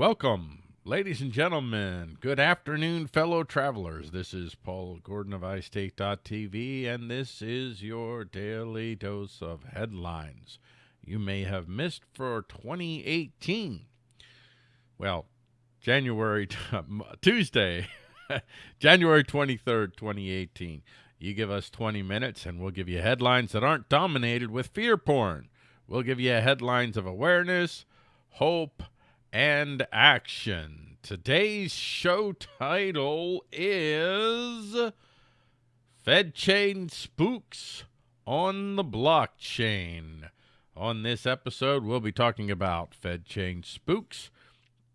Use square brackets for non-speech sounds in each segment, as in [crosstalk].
Welcome, ladies and gentlemen. Good afternoon, fellow travelers. This is Paul Gordon of iState.tv, and this is your daily dose of headlines you may have missed for 2018. Well, January, [laughs] Tuesday, [laughs] January 23rd, 2018. You give us 20 minutes, and we'll give you headlines that aren't dominated with fear porn. We'll give you headlines of awareness, hope, and action. Today's show title is Fed Chain Spooks on the Blockchain. On this episode, we'll be talking about Fed Chain Spooks,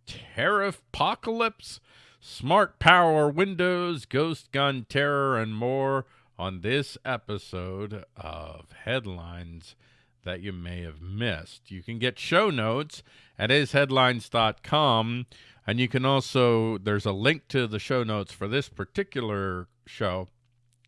Tariff Apocalypse, Smart Power Windows, Ghost Gun Terror, and more on this episode of Headlines that you may have missed. You can get show notes at isheadlines.com, and you can also, there's a link to the show notes for this particular show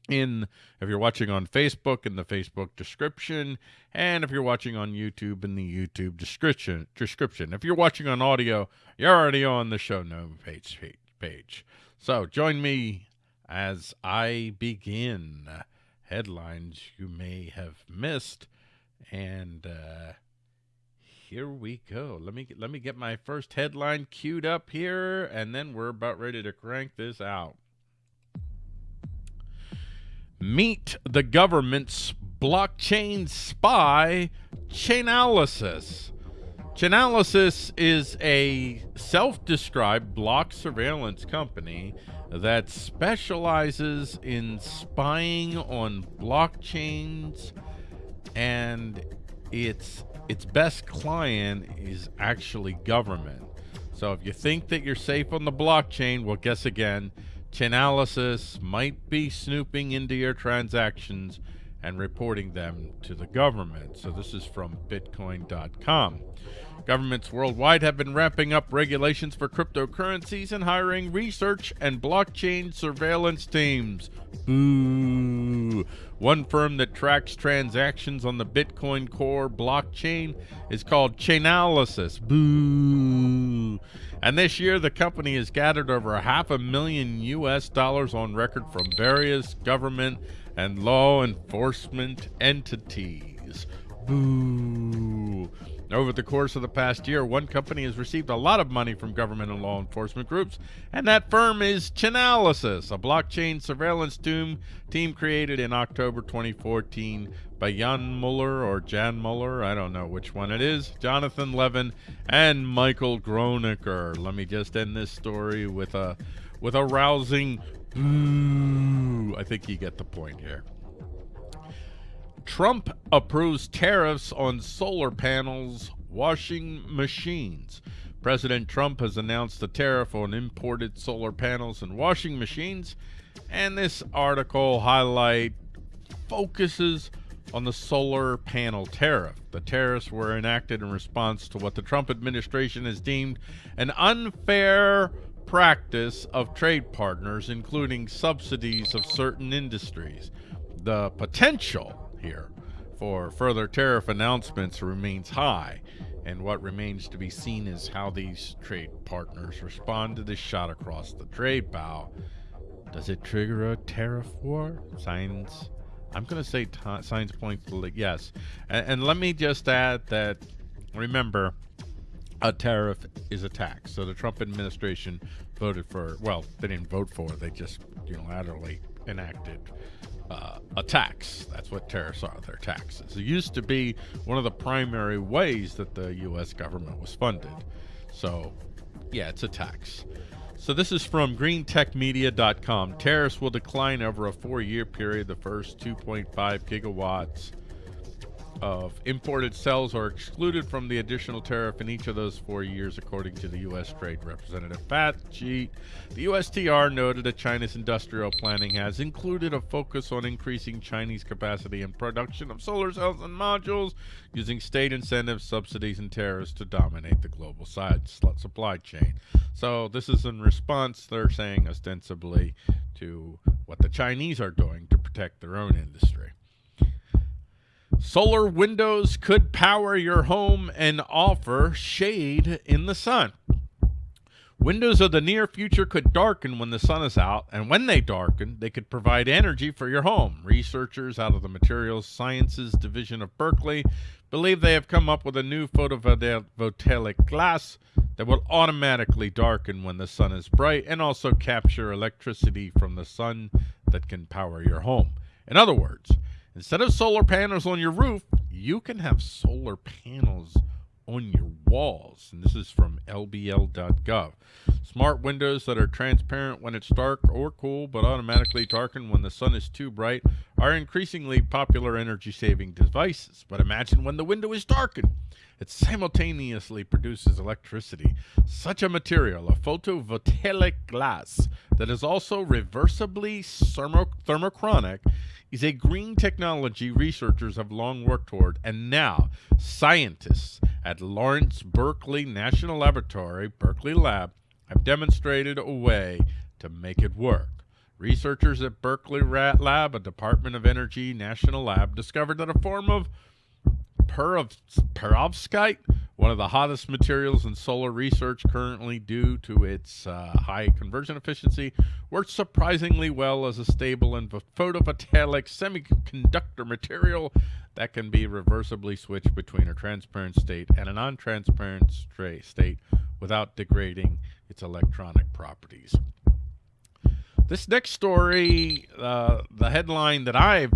in if you're watching on Facebook in the Facebook description and if you're watching on YouTube in the YouTube description description. If you're watching on audio you're already on the show note page page. So join me as I begin. Headlines you may have missed and uh, here we go. Let me let me get my first headline queued up here, and then we're about ready to crank this out. Meet the government's blockchain spy, Chainalysis. Chainalysis is a self-described block surveillance company that specializes in spying on blockchains and its its best client is actually government. So if you think that you're safe on the blockchain, well, guess again, Chainalysis might be snooping into your transactions and reporting them to the government. So this is from Bitcoin.com. Governments worldwide have been ramping up regulations for cryptocurrencies and hiring research and blockchain surveillance teams. Boo. One firm that tracks transactions on the Bitcoin Core blockchain is called Chainalysis. Boo. And this year, the company has gathered over half a million U.S. dollars on record from various government and law enforcement entities. Boo. Over the course of the past year, one company has received a lot of money from government and law enforcement groups, and that firm is Chainalysis, a blockchain surveillance team, team created in October 2014 by Jan Muller or Jan Muller, I don't know which one it is, Jonathan Levin, and Michael Gronager. Let me just end this story with a with a rousing boo. I think you get the point here. Trump approves tariffs on solar panels, washing machines. President Trump has announced a tariff on imported solar panels and washing machines, and this article highlight focuses on the solar panel tariff. The tariffs were enacted in response to what the Trump administration has deemed an unfair practice of trade partners, including subsidies of certain industries. The potential here for further tariff announcements remains high, and what remains to be seen is how these trade partners respond to this shot across the trade bow. Does it trigger a tariff war? Signs. I'm going to say signs point to yes. And, and let me just add that remember, a tariff is a tax. So the Trump administration voted for, well, they didn't vote for, they just unilaterally enacted uh, a tax. That's what tariffs are. They're taxes. It used to be one of the primary ways that the U.S. government was funded. So, yeah, it's a tax. So this is from greentechmedia.com. Tariffs will decline over a four-year period. The first 2.5 gigawatts of imported cells are excluded from the additional tariff in each of those four years, according to the U.S. Trade Representative Pat Jeet. The USTR noted that China's industrial planning has included a focus on increasing Chinese capacity and production of solar cells and modules, using state incentives, subsidies, and tariffs to dominate the global side supply chain. So this is in response, they're saying ostensibly, to what the Chinese are doing to protect their own industry. Solar windows could power your home and offer shade in the sun. Windows of the near future could darken when the sun is out, and when they darken, they could provide energy for your home. Researchers out of the Materials Sciences Division of Berkeley believe they have come up with a new photovoltaic glass that will automatically darken when the sun is bright and also capture electricity from the sun that can power your home. In other words, instead of solar panels on your roof, you can have solar panels on your walls. And this is from lbl.gov. Smart windows that are transparent when it's dark or cool, but automatically darken when the sun is too bright, are increasingly popular energy saving devices. But imagine when the window is darkened. It simultaneously produces electricity. Such a material, a photovoltaic glass that is also reversibly thermo thermochromic, is a green technology researchers have long worked toward, and now scientists at Lawrence Berkeley National Laboratory, Berkeley Lab, have demonstrated a way to make it work. Researchers at Berkeley Rat Lab, a Department of Energy national lab, discovered that a form of perovskite, one of the hottest materials in solar research currently due to its uh, high conversion efficiency, works surprisingly well as a stable and photovoltaic semiconductor material that can be reversibly switched between a transparent state and a non-transparent state without degrading its electronic properties. This next story, uh, the headline that I've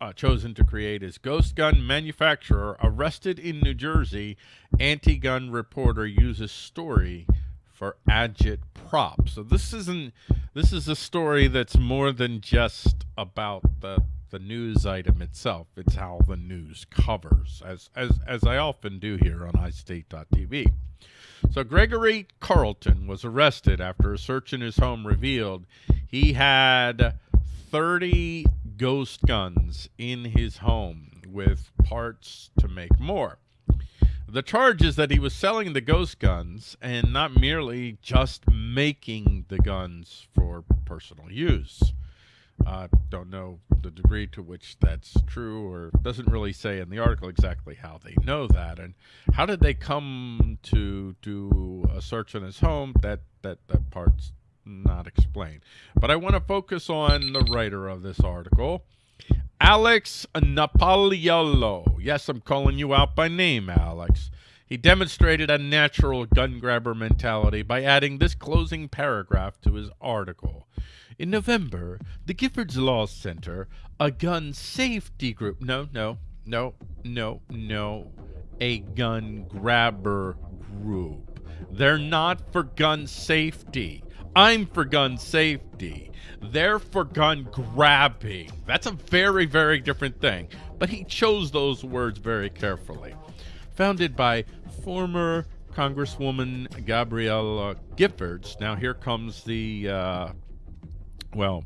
uh, chosen to create is Ghost Gun Manufacturer Arrested in New Jersey. Anti gun reporter uses story for agit prop. So this isn't this is a story that's more than just about the the news item itself. It's how the news covers, as as as I often do here on iState.tv. So Gregory Carlton was arrested after a search in his home revealed he had 30 ghost guns in his home with parts to make more. The charge is that he was selling the ghost guns and not merely just making the guns for personal use. I uh, don't know the degree to which that's true or doesn't really say in the article exactly how they know that. And how did they come to do a search in his home? That that that part's not explained. But i want to focus on the writer of this article alex napoliello yes i'm calling you out by name alex. He demonstrated a natural gun grabber mentality by adding this closing paragraph to his article in November, the Giffords Law Center, a gun safety group, no, no, no, no, no, a gun grabber group. They're not for gun safety. I'm for gun safety. They're for gun grabbing. That's a very, very different thing. But he chose those words very carefully. Founded by former Congresswoman Gabrielle Giffords. Now here comes the uh, well,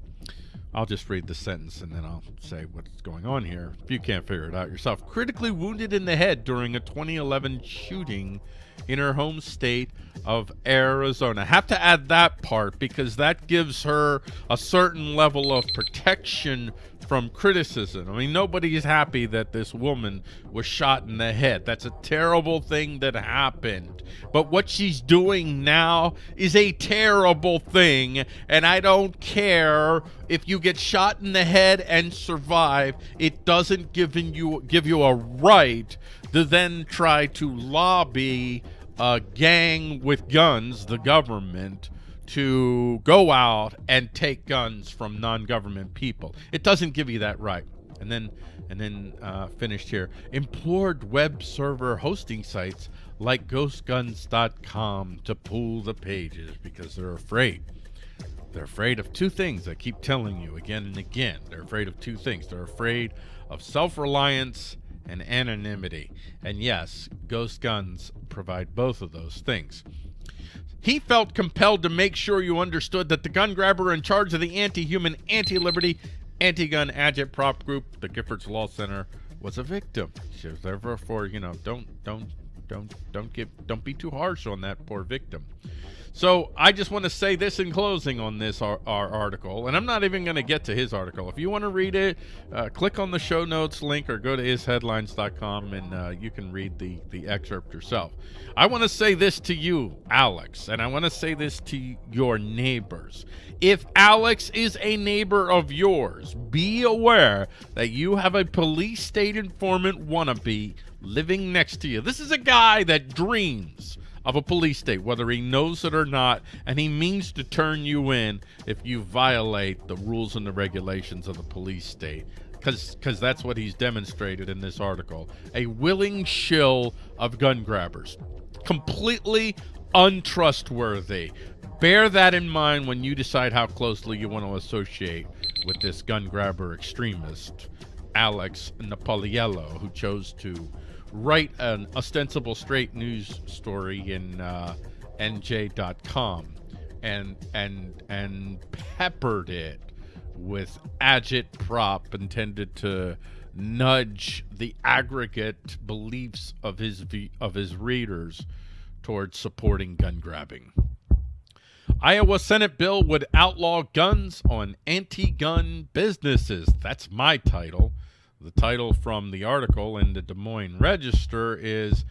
I'll just read the sentence and then I'll say what's going on here. If you can't figure it out yourself. Critically wounded in the head during a 2011 shooting in her home state of Arizona. Have to add that part because that gives her a certain level of protection from criticism. I mean, nobody's happy that this woman was shot in the head. That's a terrible thing that happened. But what she's doing now is a terrible thing, and I don't care if you get shot in the head and survive. It doesn't give you give you a right to then try to lobby a gang with guns, the government, to go out and take guns from non-government people. It doesn't give you that right. And then, and then uh, finished here. Implored web server hosting sites like GhostGuns.com to pull the pages because they're afraid. They're afraid of two things. I keep telling you again and again. They're afraid of two things. They're afraid of self-reliance and anonymity. And yes, Ghost Guns provide both of those things. He felt compelled to make sure you understood that the gun grabber in charge of the anti-human, anti-liberty, anti-gun agitprop group, the Giffords Law Center, was a victim. She was therefore, for you know, don't don't don't don't give don't be too harsh on that poor victim. So I just want to say this in closing on this our, our article, and I'm not even going to get to his article. If you want to read it, uh, click on the show notes link or go to isheadlines.com and uh, you can read the the excerpt yourself. I want to say this to you, Alex, and I want to say this to your neighbors. If Alex is a neighbor of yours, be aware that you have a police state informant wannabe living next to you. This is a guy that dreams of a police state, whether he knows it or not, and he means to turn you in if you violate the rules and the regulations of the police state. Because that's what he's demonstrated in this article. A willing shill of gun grabbers. Completely untrustworthy. Bear that in mind when you decide how closely you want to associate with this gun grabber extremist, Alex Napoliello, who chose to write an ostensible straight news story in uh, NJ.com and and and peppered it with agitprop intended to nudge the aggregate beliefs of his of his readers towards supporting gun grabbing. Iowa Senate bill would outlaw guns on anti-gun businesses. That's my title. The title from the article in the Des Moines Register is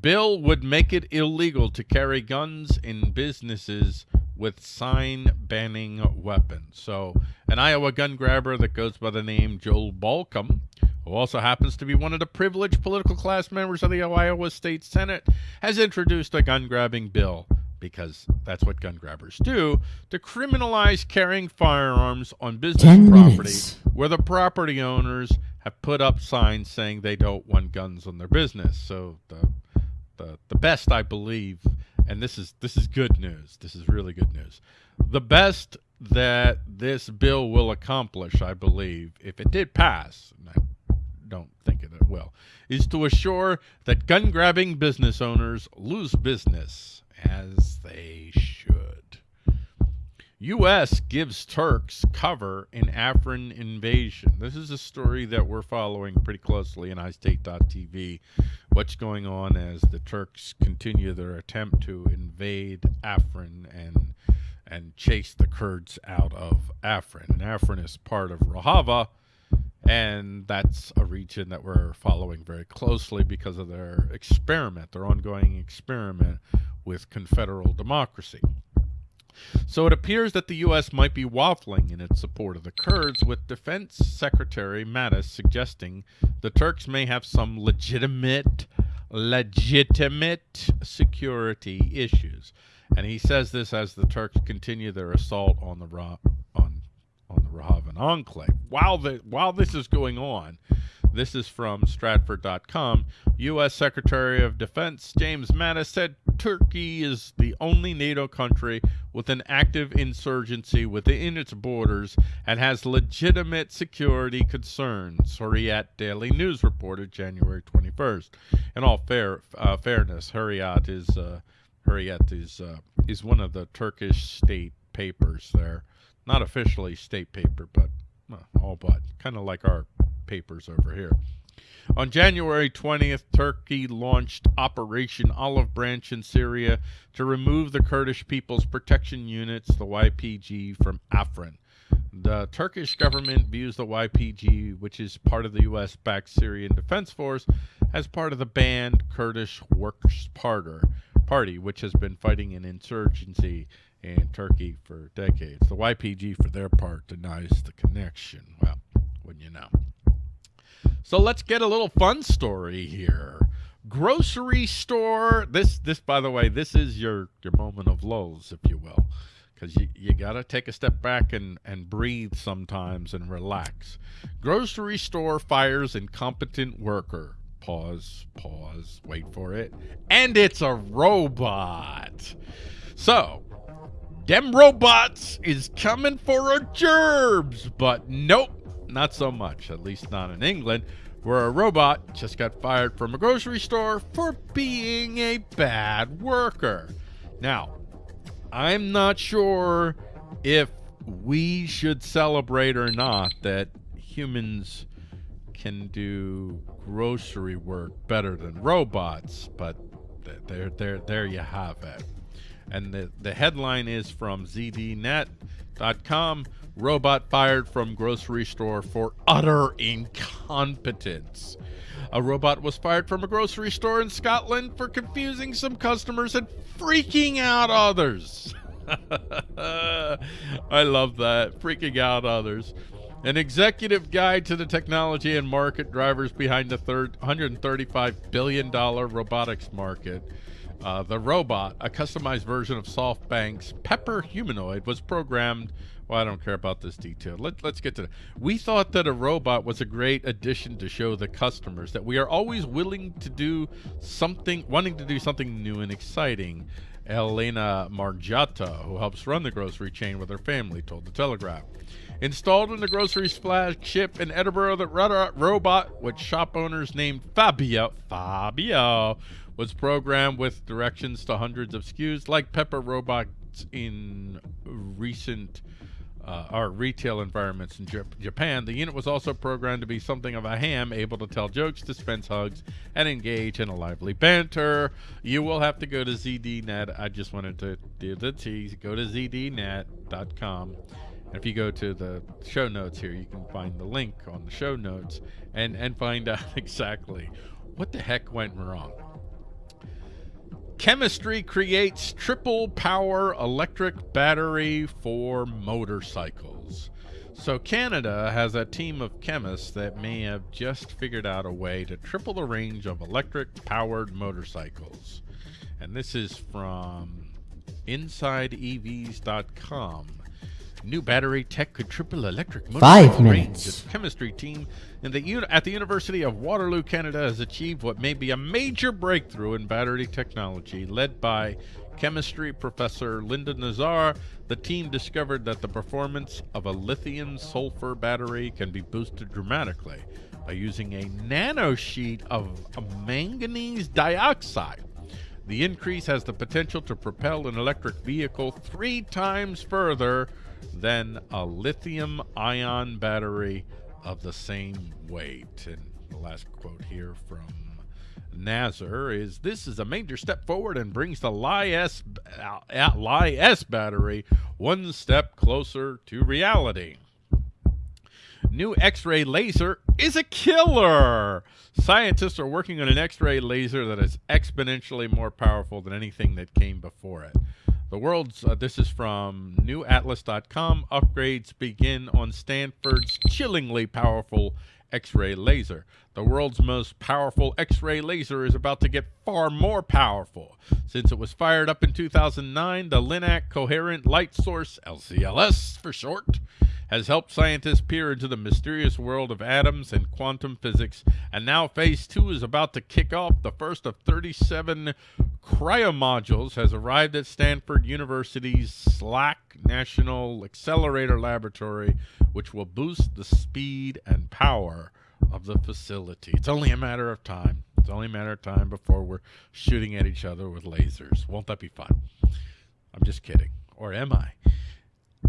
Bill would make it illegal to carry guns in businesses with sign banning weapons. So, an Iowa gun grabber that goes by the name Joel Bolkcom, who also happens to be one of the privileged political class members of the Iowa State Senate, has introduced a gun grabbing bill because that's what gun grabbers do, to criminalize carrying firearms on business property where the property owners have put up signs saying they don't want guns on their business. So the the the best I believe, and this is this is good news. This is really good news. The best that this bill will accomplish, I believe, if it did pass, and I don't think it will, is to assure that gun grabbing business owners lose business as they should. U.S. gives Turks cover in Afrin invasion. This is a story that we're following pretty closely in iState.tv. What's going on as the Turks continue their attempt to invade Afrin and and chase the Kurds out of Afrin. And Afrin is part of Rojava, and that's a region that we're following very closely because of their experiment, their ongoing experiment with confederal democracy. So it appears that the U.S. might be waffling in its support of the Kurds, with Defense Secretary Mattis suggesting the Turks may have some legitimate, legitimate security issues. And he says this as the Turks continue their assault on the on on the Rojavan enclave. While the while this is going on, this is from Stratfor.com. U.S. Secretary of Defense James Mattis said Turkey is the only NATO country with an active insurgency within its borders and has legitimate security concerns. Hurriyet Daily News reported January 21st. In all fair uh, fairness, Hurriyet is uh, Hurriyet is uh, is one of the Turkish state papers there, not officially state paper, but well, all but kind of like our papers over here. On January 20th, Turkey launched Operation Olive Branch in Syria to remove the Kurdish People's Protection Units, the YPG, from Afrin. The Turkish government views the YPG, which is part of the U.S. backed Syrian Defense Force, as part of the banned Kurdish Workers' Party, which has been fighting an insurgency in Turkey for decades. The YPG, for their part, denies the connection. Well, wouldn't you know? So let's get a little fun story here. Grocery store. This, this, by the way, this is your your moment of lulls, if you will, because you you gotta take a step back and and breathe sometimes and relax. Grocery store fires incompetent worker. Pause. Pause. Wait for it. And it's a robot. So them robots is coming for our gerbs, but nope not so much, at least not in England, where a robot just got fired from a grocery store for being a bad worker. Now, I'm not sure if we should celebrate or not that humans can do grocery work better than robots, but There, there, there you have it. And the, the headline is from ZDNet.com Robot fired from grocery store for utter incompetence. A robot was fired from a grocery store in Scotland for confusing some customers and freaking out others. [laughs] I love that. Freaking out others. An executive guide to the technology and market drivers behind the third $135 billion robotics market. Uh, the robot, a customized version of SoftBank's Pepper humanoid, was programmed. Well, I don't care about this detail. Let, let's get to it. We thought that a robot was a great addition to show the customers that we are always willing to do something, wanting to do something new and exciting. Elena Margiotta, who helps run the grocery chain with her family, told the Telegraph. Installed in the grocery's flagship in Edinburgh, the robot, which shop owners named Fabio, Fabio, was programmed with directions to hundreds of SKUs, like Pepper robots in recent uh, our retail environments in Japan. The unit was also programmed to be something of a ham, able to tell jokes, dispense hugs, and engage in a lively banter. You will have to go to ZDNet. I just wanted to do the tease. Go to ZDNet.com. And if you go to the show notes here, you can find the link on the show notes and, and find [laughs] out exactly what the heck went wrong. Chemistry creates triple power electric battery for motorcycles. So Canada has a team of chemists that may have just figured out a way to triple the range of electric powered motorcycles. And this is from InsideEVs.com. New battery tech could triple electric Five minutes. The chemistry team in the, at the University of Waterloo, Canada, has achieved what may be a major breakthrough in battery technology. Led by chemistry professor Linda Nazar, the team discovered that the performance of a lithium sulfur battery can be boosted dramatically by using a nanosheet of manganese dioxide. The increase has the potential to propel an electric vehicle three times further than a lithium ion battery of the same weight. And the last quote here from Nazar is this is a major step forward and brings the Li-S, uh, Li-S battery one step closer to reality. New X-ray laser is a killer. Scientists are working on an X-ray laser that is exponentially more powerful than anything that came before it. The world's, uh, this is from newatlas.com. Upgrades begin on Stanford's chillingly powerful X ray laser. The world's most powerful X ray laser is about to get far more powerful. Since it was fired up in 2009, the LINAC Coherent Light Source, LCLS for short, has helped scientists peer into the mysterious world of atoms and quantum physics, and now phase two is about to kick off. The first of 37 cryomodules has arrived at Stanford University's SLAC National Accelerator Laboratory, which will boost the speed and power of the facility. It's only a matter of time. It's only a matter of time before we're shooting at each other with lasers. Won't that be fun? I'm just kidding. Or am I?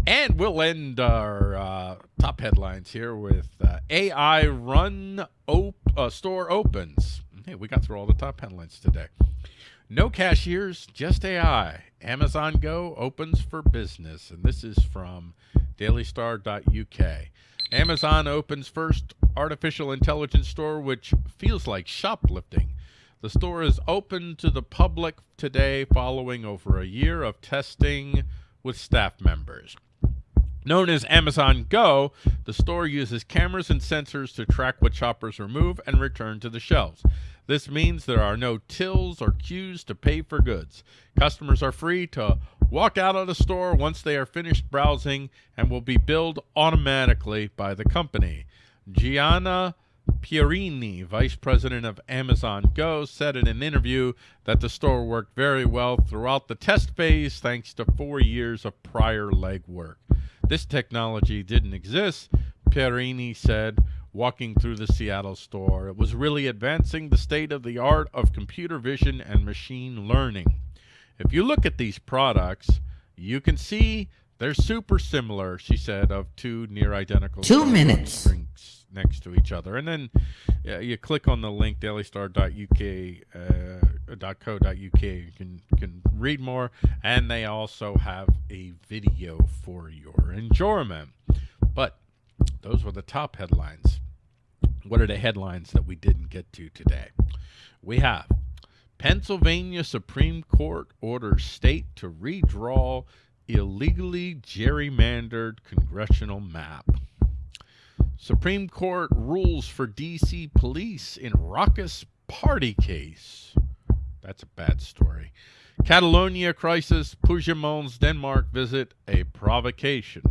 And we'll end our uh, top headlines here with uh, AI run op uh, store opens. Hey, we got through all the top headlines today. No cashiers, just AI. Amazon Go opens for business. And this is from dailystar.uk. Amazon opens first artificial intelligence store, which feels like shoplifting. The store is open to the public today following over a year of testing with staff members. Known as Amazon Go, the store uses cameras and sensors to track what shoppers remove and return to the shelves. This means there are no tills or queues to pay for goods. Customers are free to walk out of the store once they are finished browsing and will be billed automatically by the company. Gianna Puerini, vice president of Amazon Go, said in an interview that the store worked very well throughout the test phase thanks to four years of prior legwork. This technology didn't exist, Puerini said, walking through the Seattle store. It was really advancing the state of the art of computer vision and machine learning. If you look at these products, you can see They're super similar, she said, of two near identical Two minutes. drinks next to each other. And then you click on the link dailystar.uk uh, .co.uk. You can can read more, and they also have a video for your enjoyment. But those were the top headlines. What are the headlines that we didn't get to today? We have Pennsylvania Supreme Court orders state to redraw illegally gerrymandered congressional map. Supreme Court rules for D.C. police in raucous party case. That's a bad story. Catalonia crisis, Puigdemont's Denmark visit a provocation.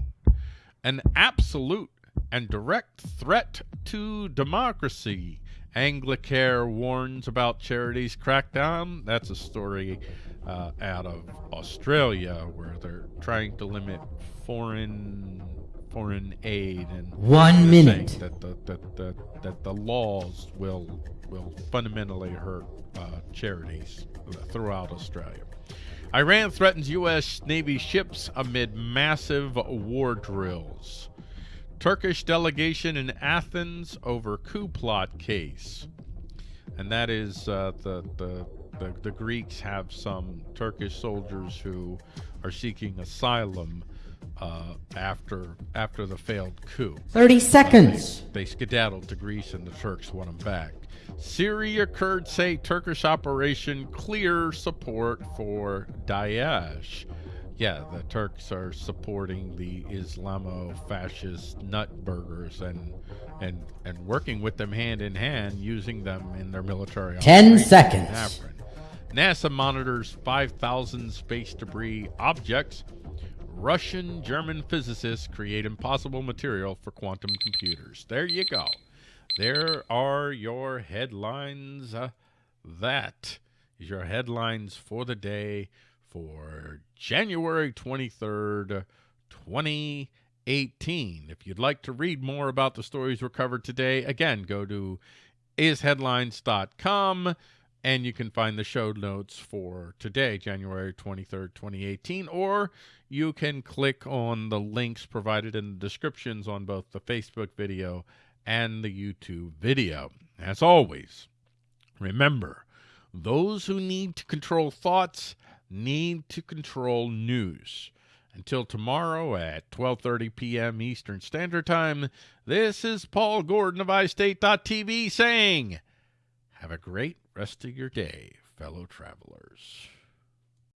An absolute and direct threat to democracy. Anglicare warns about charities crackdown. That's a story uh, out of Australia where they're trying to limit foreign foreign aid and One minute. that the that the that the laws will will fundamentally hurt uh, charities throughout Australia. Iran threatens U.S. Navy ships amid massive war drills. Turkish delegation in Athens over coup plot case. And that is uh, the, the, the, the Greeks have some Turkish soldiers who are seeking asylum uh, after after the failed coup. 30 seconds. They skedaddled to Greece and the Turks want them back. Syria Kurds say Turkish operation clear support for Daesh. Yeah, the Turks are supporting the Islamo-fascist nutburgers and and and working with them hand in hand, using them in their military. 10 operations in seconds. NASA monitors 5,000 space debris objects. Russian German physicists create impossible material for quantum computers. There you go. There are your headlines. Uh, that is your headlines for the day for January 23rd, 2018. If you'd like to read more about the stories we covered today, again, go to isheadlines.com and you can find the show notes for today, January 23rd, 2018, or you can click on the links provided in the descriptions on both the Facebook video and the YouTube video. As always, remember, those who need to control thoughts need to control news. Until tomorrow at 12:30 p.m. Eastern Standard Time, this is Paul Gordon of iState.tv saying, have a great rest of your day, fellow travelers.